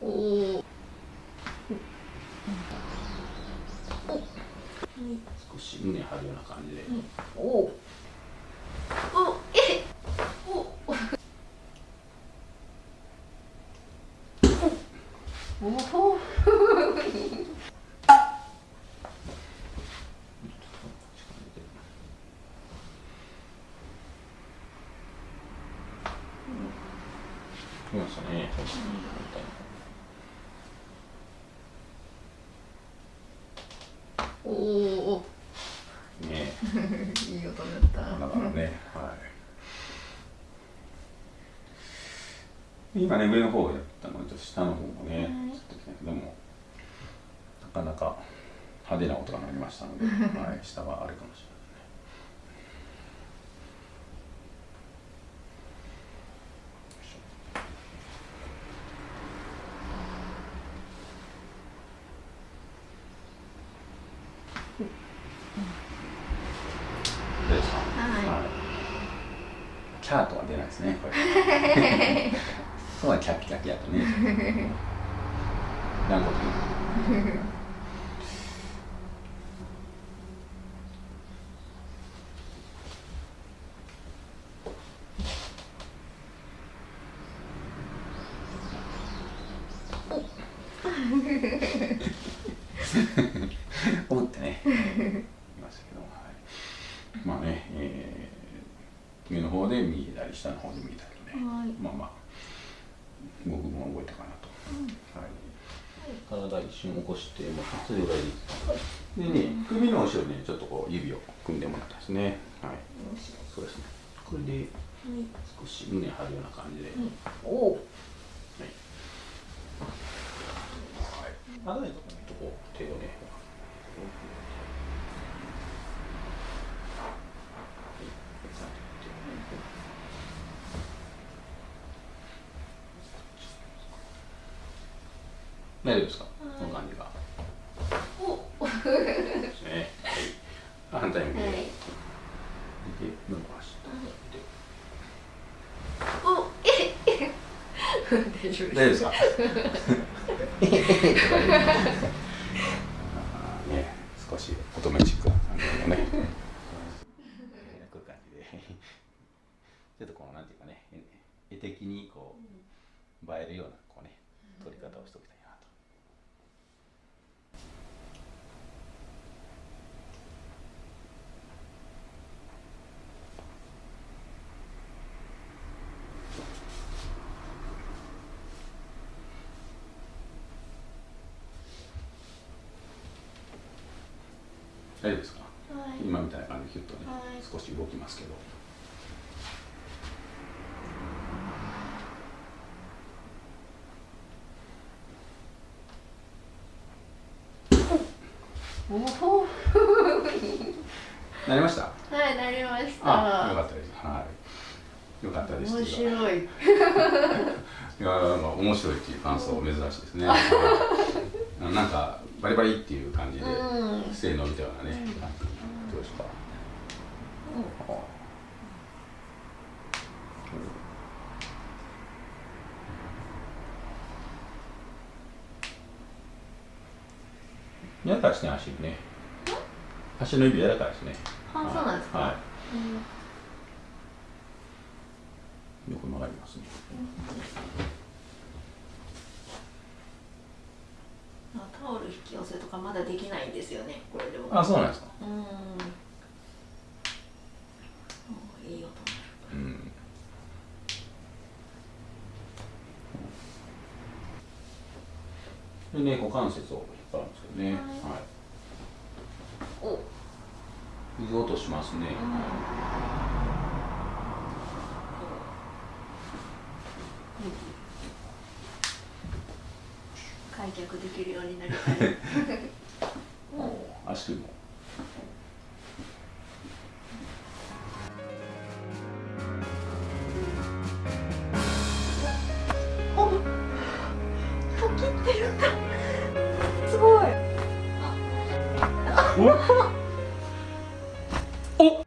おお少し胸張るような感じで、おおおえおおお来ましたね、おおね。いい音だった。だからね、はい。今ね、上の方をやったので、下の方もね、ちょっと来たけども、なかなか派手な音が鳴りましたので、はい、下はあれかもしれない。どうですか。はいキャーとは出ないですね。これ。そうはキャピキャピやとね。なんことね。思ってね。言いましたけども、はい。まあね、えー、上の方で右左、下の方で右左とね。はいまあまあ。動く分は動いたかなと。はい。体一瞬起こして、もうそれぐらいでいいです。でね、首の後ろにね、ちょっとこう指を組んでもらったんですね。はい。そうですね。これで少し胸張るような感じで。おおはい。はい。あないとこ手をね。大丈夫ですか、この感じが。お。ね。はい。あ反対向きで。はい。で、伸ばして。お。え 大丈夫ですか？ね、少し乙女チックな感じのね。ちょっとこうなんていうか？ね、絵的にこう映えるようなこうね、撮り方をしておきたい大丈夫ですか？はい今みたいな感じでヒュッとね、はい少し動きますけど。な りました？はいなりましたあ、よかったです。はい。よかったです。面白い いや、なんか面白いっていう感想珍しいですね。なんかバリバリっていう感じでうん。性伸びたようなね。どうですか？柔らかいですね、足ね。足の指柔らかいですね。あそうなん。ですかはい。うん。横曲がりますね。引き寄せとかまだできないんですよねこれでもあ、そうなんですか。うんおいい音うん。でね、股関節を引っ張るんですけどね。はいはい。おいい音しますね。開脚できるようになりたい。お足首も。切ってる。んだすごい。お